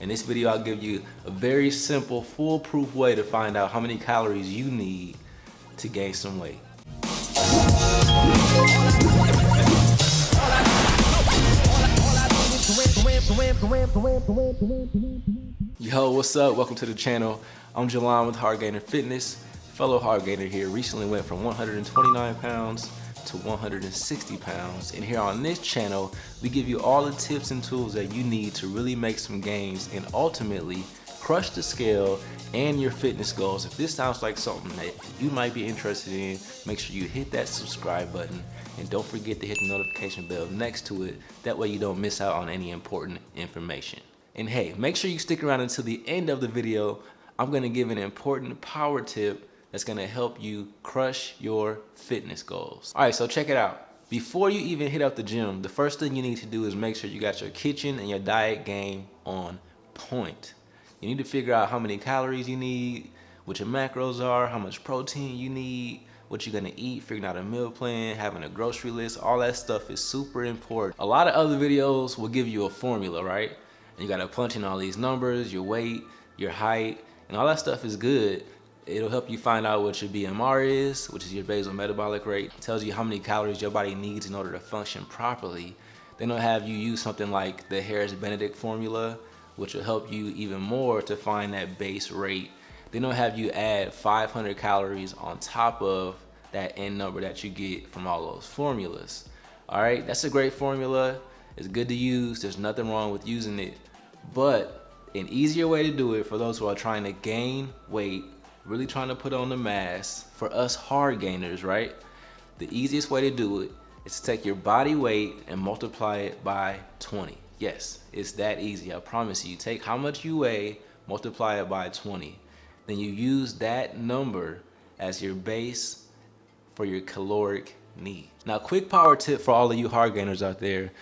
In this video, I'll give you a very simple, foolproof way to find out how many calories you need to gain some weight. Yo, what's up? Welcome to the channel. I'm Jalan with Hard Gainer Fitness. Fellow Hard Gainer here recently went from 129 pounds to 160 pounds. And here on this channel, we give you all the tips and tools that you need to really make some gains and ultimately crush the scale and your fitness goals. If this sounds like something that you might be interested in, make sure you hit that subscribe button and don't forget to hit the notification bell next to it. That way you don't miss out on any important information. And hey, make sure you stick around until the end of the video. I'm gonna give an important power tip that's gonna help you crush your fitness goals. All right, so check it out. Before you even hit up the gym, the first thing you need to do is make sure you got your kitchen and your diet game on point. You need to figure out how many calories you need, what your macros are, how much protein you need, what you're gonna eat, figuring out a meal plan, having a grocery list, all that stuff is super important. A lot of other videos will give you a formula, right? And you gotta punch in all these numbers, your weight, your height, and all that stuff is good. It'll help you find out what your BMR is, which is your basal metabolic rate. It tells you how many calories your body needs in order to function properly. Then they'll have you use something like the Harris-Benedict formula, which will help you even more to find that base rate. Then they'll have you add 500 calories on top of that end number that you get from all those formulas. All right, that's a great formula. It's good to use. There's nothing wrong with using it. But an easier way to do it for those who are trying to gain weight, really trying to put on the mass, for us hard gainers, right? The easiest way to do it is to take your body weight and multiply it by 20. Yes, it's that easy, I promise you. Take how much you weigh, multiply it by 20. Then you use that number as your base for your caloric need. Now, quick power tip for all of you hard gainers out there.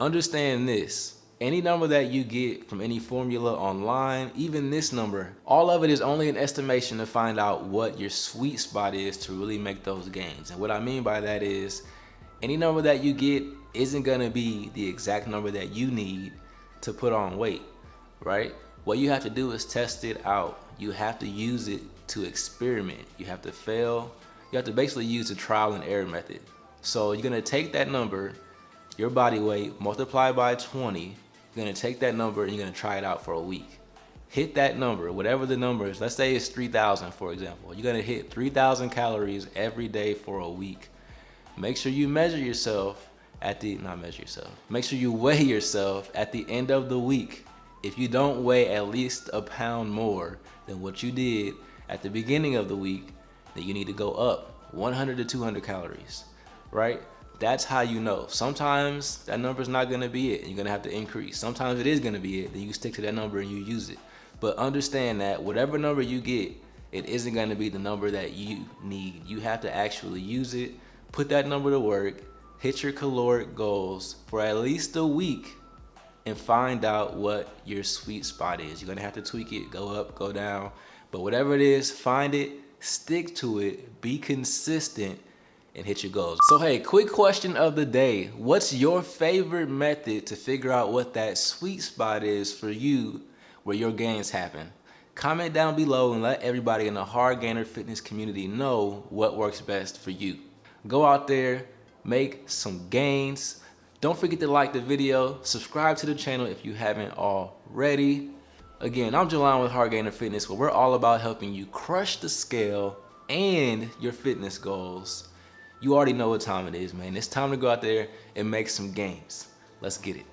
Understand this. Any number that you get from any formula online, even this number, all of it is only an estimation to find out what your sweet spot is to really make those gains. And what I mean by that is any number that you get isn't gonna be the exact number that you need to put on weight, right? What you have to do is test it out. You have to use it to experiment. You have to fail. You have to basically use the trial and error method. So you're gonna take that number, your body weight, multiply by 20, you're gonna take that number and you're gonna try it out for a week. Hit that number, whatever the number is. Let's say it's 3,000 for example. You're gonna hit 3,000 calories every day for a week. Make sure you measure yourself at the, not measure yourself. Make sure you weigh yourself at the end of the week. If you don't weigh at least a pound more than what you did at the beginning of the week, then you need to go up 100 to 200 calories, right? That's how you know. Sometimes that number is not gonna be it. You're gonna have to increase. Sometimes it is gonna be it. Then you stick to that number and you use it. But understand that whatever number you get, it isn't gonna be the number that you need. You have to actually use it, put that number to work, hit your caloric goals for at least a week and find out what your sweet spot is. You're gonna have to tweak it, go up, go down. But whatever it is, find it, stick to it, be consistent, and hit your goals. So hey, quick question of the day. What's your favorite method to figure out what that sweet spot is for you where your gains happen? Comment down below and let everybody in the Hard Gainer Fitness community know what works best for you. Go out there, make some gains. Don't forget to like the video, subscribe to the channel if you haven't already. Again, I'm Jalan with Hard Gainer Fitness where we're all about helping you crush the scale and your fitness goals you already know what time it is, man. It's time to go out there and make some gains. Let's get it.